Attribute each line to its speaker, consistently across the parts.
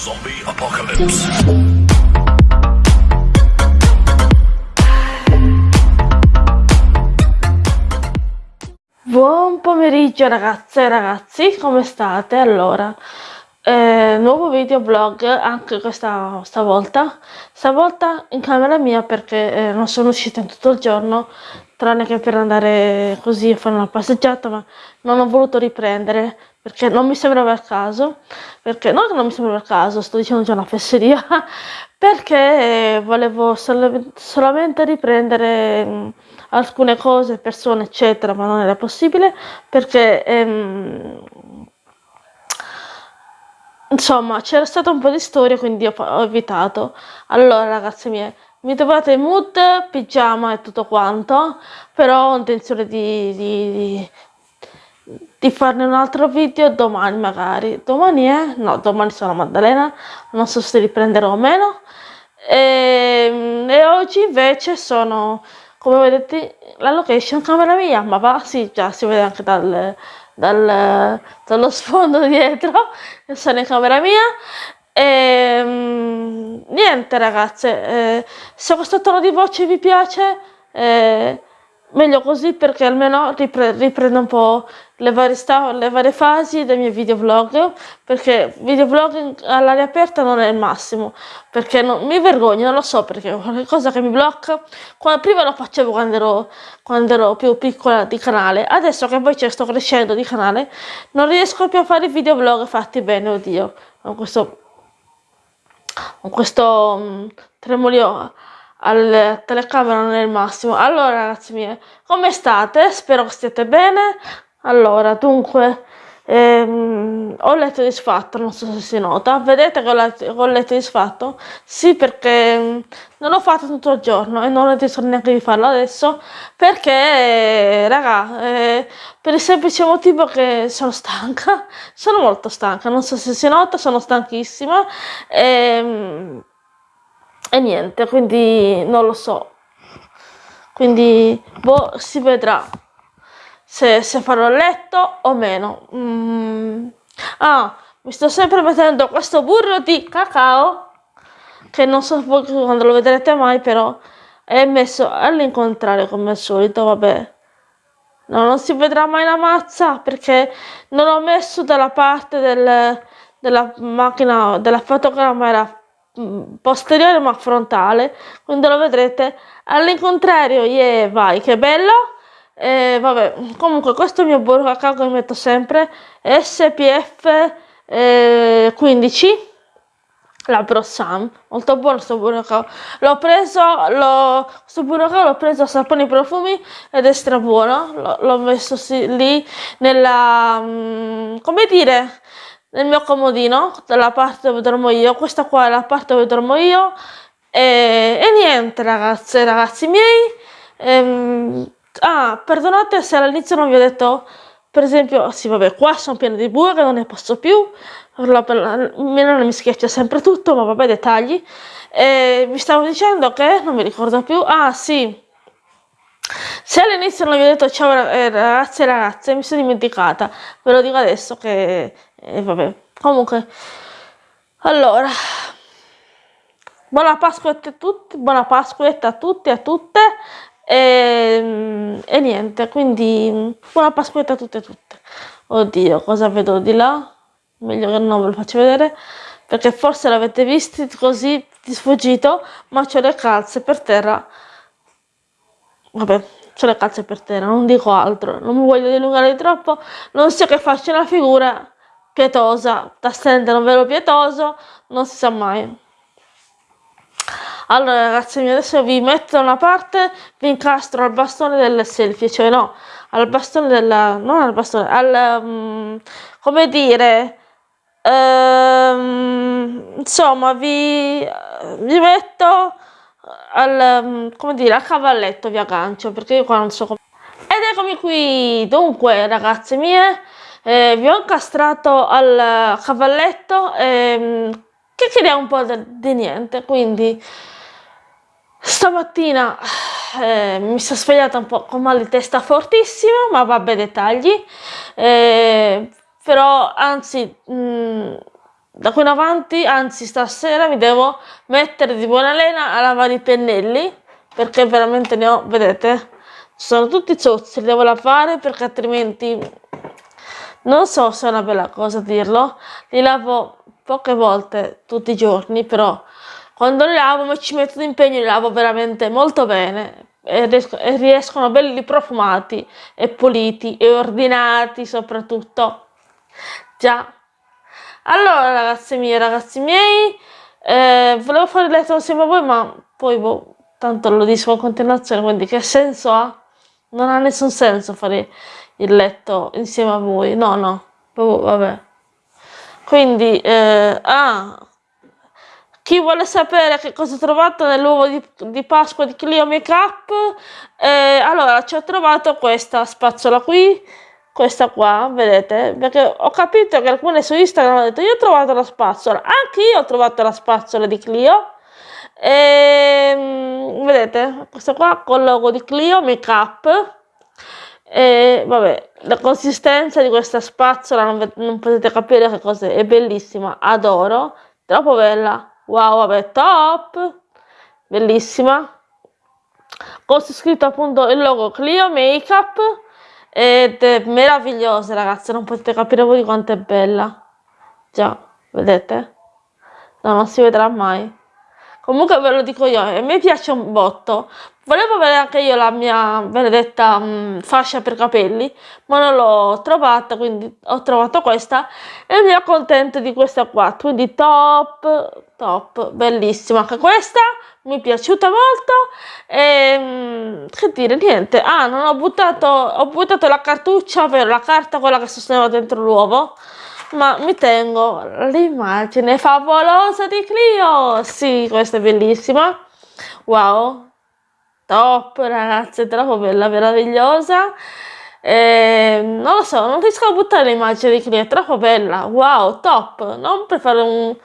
Speaker 1: Zombie Apocalypse.
Speaker 2: Buon pomeriggio ragazze e ragazzi, come state? Allora, eh, nuovo video vlog anche questa stavolta, stavolta in camera mia perché eh, non sono uscita in tutto il giorno, tranne che per andare così a fare una passeggiata, ma non ho voluto riprendere perché non mi sembrava il caso, perché non che non mi sembrava il caso, sto dicendo già una fesseria, perché volevo sol solamente riprendere mm, alcune cose, persone eccetera, ma non era possibile perché ehm, insomma c'era stato un po' di storia quindi ho, ho evitato. Allora ragazze mie, mi trovate in mood, pigiama e tutto quanto, però ho intenzione di, di, di di farne un altro video domani magari. Domani è? No, domani sono Maddalena, non so se riprenderò o meno. E, ehm, e oggi invece sono, come vedete, la location camera mia, ma va, sì, già si vede anche dal, dal, dallo sfondo dietro, sono in camera mia. E, ehm, niente ragazze, eh, se questo tono di voce vi piace... Eh, meglio così perché almeno ripre riprendo un po' le varie, le varie fasi dei miei videoblog perché videoblog all'aria aperta non è il massimo perché non, mi vergogno, non lo so perché è qualcosa che mi blocca. Quando, prima lo facevo quando ero, quando ero più piccola di canale adesso che poi sto crescendo di canale non riesco più a fare i videoblog fatti bene, oddio. Con questo, con questo um, tremolio alla telecamera non è il massimo. Allora ragazzi miei come state? Spero che stiate bene. Allora dunque ehm, ho letto disfatto non so se si nota. Vedete che ho letto, ho letto disfatto? Sì perché mm, non ho fatto tutto il giorno e non ho deciso neanche di farlo adesso perché raga eh, per il semplice motivo che sono stanca. Sono molto stanca non so se si nota sono stanchissima. Ehm, e niente, quindi non lo so. Quindi, boh, si vedrà se, se farò il letto o meno. Mm. Ah, mi sto sempre mettendo questo burro di cacao, che non so quando lo vedrete mai, però è messo all'incontrario come al solito, vabbè. No, non si vedrà mai la mazza perché non ho messo dalla parte del, della macchina, della fotocamera posteriore ma frontale quindi lo vedrete. All'incontrario yeah, vai che bello. E vabbè comunque questo è il mio burro cacao che metto sempre SPF eh, 15 la Brossan. Molto buono questo burro cacao l'ho preso questo burro cacao l'ho preso a saponi profumi ed è stra buono l'ho messo sì, lì nella um, come dire nel mio comodino, dalla parte dove dormo io, questa qua è la parte dove dormo io e, e niente ragazze ragazzi miei. Ehm, ah, perdonate se all'inizio non vi ho detto, per esempio, sì vabbè, qua sono pieno di burro, non ne posso più, la, la, mi schiaccia sempre tutto, ma vabbè, dettagli. E vi stavo dicendo che, non mi ricordo più, ah sì, se all'inizio non vi ho detto ciao eh, ragazzi e ragazze, mi sono dimenticata, ve lo dico adesso che e vabbè, comunque, allora, buona Pasquetta a tutti, buona Pasquetta a tutti e a tutte, e, e niente, quindi buona Pasquetta a tutti e a tutte. Oddio, cosa vedo di là? Meglio che non ve lo faccio vedere, perché forse l'avete visto così di sfuggito, ma c'ho le calze per terra. Vabbè, c'ho le calze per terra, non dico altro, non mi voglio dilungare troppo, non sia che faccio una figura pietosa, da stendere un velo pietoso, non si sa mai. Allora ragazzi adesso vi metto da una parte, vi incastro al bastone del selfie, cioè no, al bastone della, non al bastone, al, um, come dire, um, insomma vi, vi metto al, um, come dire, al cavalletto vi aggancio, perché io qua non so come... Ed eccomi qui, dunque ragazze mie, eh, vi ho incastrato al cavalletto ehm, che chiede un po' di niente, quindi stamattina eh, mi sono svegliata un po' con mal di testa fortissimo, ma vabbè dettagli, eh, però anzi mh, mm, da qui in avanti, anzi stasera mi devo mettere di buona lena a lavare i pennelli, perché veramente ne ho, vedete, sono tutti zozzi, li devo lavare perché altrimenti non so se è una bella cosa dirlo, li lavo poche volte tutti i giorni, però quando li lavo ci metto d'impegno li lavo veramente molto bene e, riesco, e riescono belli profumati e puliti e ordinati soprattutto. Già. Allora ragazzi miei, ragazzi miei, eh, volevo fare il letto insieme a voi ma poi boh, tanto lo dico in continuazione, quindi che senso ha? Non ha nessun senso fare il letto insieme a voi, no no, vabbè. Quindi, eh, ah, chi vuole sapere che cosa ho trovato nell'uovo di, di, Pasqua di Clio Makeup, eh, allora ci ho trovato questa spazzola qui, questa qua, vedete? Perché ho capito che alcune su Instagram hanno detto io ho trovato la spazzola, anche io ho trovato la spazzola di Clio, e, ehm, vedete? Questa qua con il logo di Clio Makeup, e vabbè, la consistenza di questa spazzola non, non potete capire che cos'è, è bellissima, adoro, troppo bella, wow, vabbè, top, bellissima. Con scritto appunto il logo Clio Makeup ed è meravigliosa ragazzi, non potete capire voi quanto è bella. Già, vedete? No, non si vedrà mai. Comunque ve lo dico io, a me piace un botto. Volevo avere anche io la mia benedetta mh, mm, fascia per capelli, ma non l'ho trovata, quindi ho trovato questa e mi accontento di questa qua. Quindi top, top, bellissima anche questa, mi è piaciuta molto e mh, mm, che dire, niente. Ah, non ho buttato, ho buttato la cartuccia, ovvero la carta, quella che sosteneva dentro l'uovo ma mi tengo l'immagine favolosa di Clio. Sì questa è bellissima. Wow. Top ragazzi troppo bella meravigliosa. Eh, non lo so non riesco a buttare l'immagine di Clio è troppo bella. Wow top. Non per fare un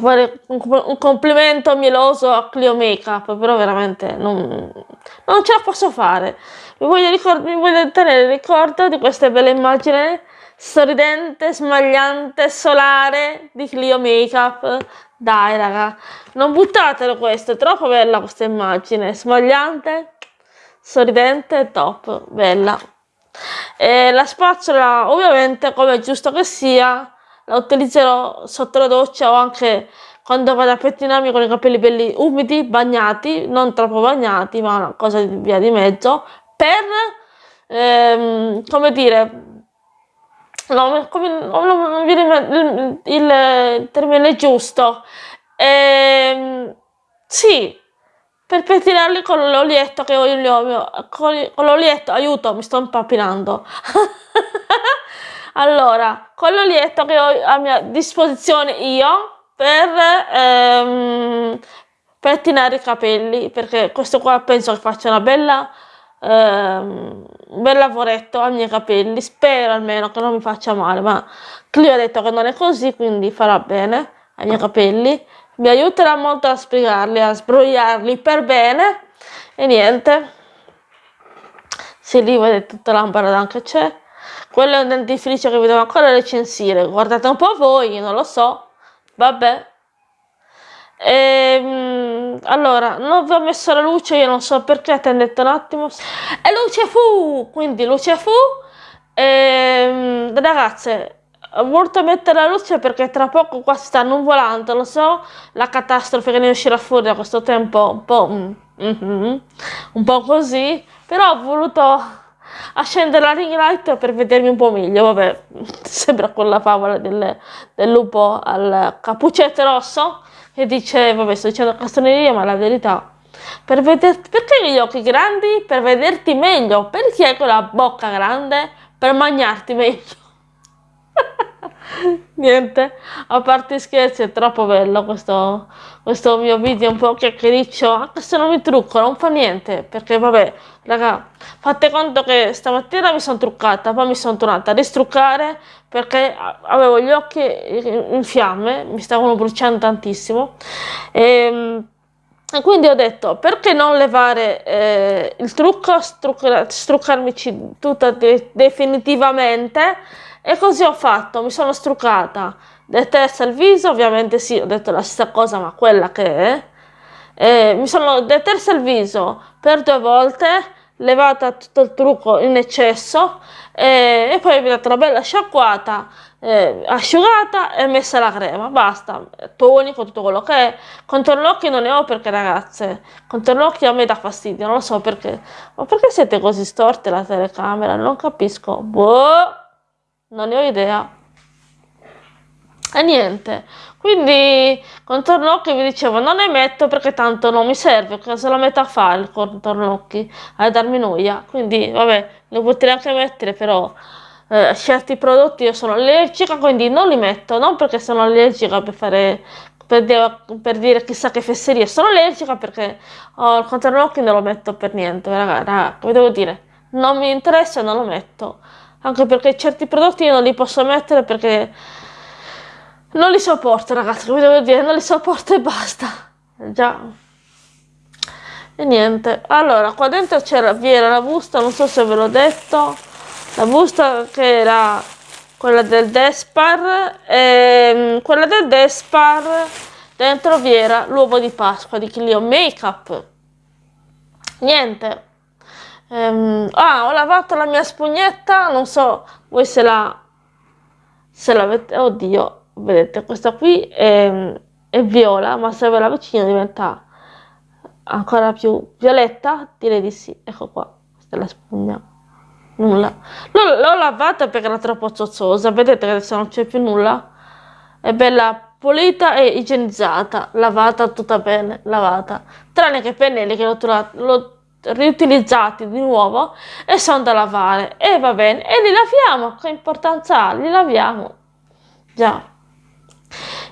Speaker 2: fare un, complimento mieloso a Clio Makeup però veramente non, non ce la posso fare. Mi voglio, ricord- mi voglio tenere il ricordo di queste belle immagini sorridente, smagliante, solare di Clio Makeup. Dai raga, non buttatelo questo, è troppo bella questa immagine, smagliante, sorridente, top, bella. E la spazzola ovviamente come è giusto che sia, la utilizzerò sotto la doccia o anche quando vado a pettinarmi con i capelli belli umidi, bagnati, non troppo bagnati, ma una cosa di via di mezzo, per, ehm, come dire, no, come, non, non viene il, il, termine giusto. Ehm, sì, per pettinarli con l'olietto che ho io, con, con l'olietto, aiuto, mi sto impappinando. allora, con l'olietto che ho a mia disposizione io per ehm, pettinare i capelli, perché questo qua penso che faccia una bella ehm, bel lavoretto ai miei capelli, spero almeno che non mi faccia male, ma Clio ha detto che non è così, quindi farà bene ai miei capelli, mi aiuterà molto a spiegarli, a sbrogliarli per bene e niente. Sì, lì vedete tutta lampada che c'è. Quello è un dentifricio che vi devo ancora recensire, guardate un po' voi, non lo so, vabbè. Ehm, allora, non vi ho messo la luce, io non so perché, attendete un attimo. E luce fu! Quindi luce fu. Ehm, ragazze, ho voluto mettere la luce perché tra poco qua si sta nuvolando, lo so, la catastrofe che ne uscirà fuori da questo tempo un po', mm, mm, mm, un po' così, però ho voluto accendere la ring light per vedermi un po' meglio, vabbè, sembra quella favola del, del lupo al cappuccetto rosso, e dice, vabbè sto dicendo castroneria ma la verità, per vederti, perché gli occhi grandi? Per vederti meglio, perché con la bocca grande? Per mangiarti meglio. Niente, a parte scherzi è troppo bello questo, questo mio video un po' chiacchiericcio, anche se non mi trucco, non fa niente, perché vabbè, raga, fate conto che stamattina mi sono truccata, poi mi sono tornata a ristruccare perché avevo gli occhi in fiamme, mi stavano bruciando tantissimo. E, ehm, e quindi ho detto perché non levare eh, il trucco, struccarmici tutta de definitivamente e così ho fatto, mi sono struccata detersa il viso, ovviamente sì, ho detto la stessa cosa, ma quella che è. Eh, mi sono detersa il viso per due volte, levata tutto il trucco in eccesso eh, e poi mi ho dato una bella sciacquata, eh, asciugata e messa la crema, basta, tonico, tutto quello che è. Contorno occhi non ne ho perché ragazze, contorno occhi a me dà fastidio, non lo so perché. Ma perché siete così storte la telecamera? Non capisco. Boh, non ne ho idea. E niente, quindi contorno occhi vi dicevo non ne metto perché tanto non mi serve, cosa la metto a fare il contorno occhi? A darmi noia, quindi vabbè, lo potrei anche mettere però eh, certi prodotti io sono allergica, quindi non li metto, non perché sono allergica per fare per dire, per dire chissà che fesseria, sono allergica perché oh, il contorno occhi non lo metto per niente, raga, raga, come devo dire, non mi interessa non lo metto, anche perché certi prodotti io non li posso mettere perché non li sopporto ragazzi, come devo dire, non li sopporto e basta. Già. E niente. Allora, qua dentro c'era, vi era la busta, non so se ve l'ho detto. La busta che era quella del Despar. E ehm, quella del Despar, dentro vi era l'uovo di Pasqua di Clio Makeup. Niente. Ehm, ah, ho lavato la mia spugnetta, non so voi se la... Se l'avete... Oddio, vedete questa qui è, è viola ma se ve la vicino diventa ancora più violetta direi di sì. Ecco qua questa è la spugna. Nulla. L'ho lavata perché era troppo zozzosa vedete che adesso non c'è più nulla. È bella pulita e igienizzata lavata tutta bene lavata. Tranne che pennelli che l'ho riutilizzati di nuovo e sono da lavare. E va bene e li laviamo. Che importanza ha? Li laviamo. Già.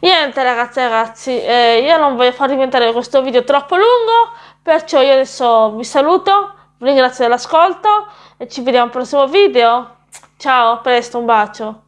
Speaker 2: Niente ragazzi ragazzi, eh, io non voglio far diventare questo video troppo lungo, perciò io adesso vi saluto, vi ringrazio dell'ascolto e ci vediamo al prossimo video. Ciao, a presto, un bacio.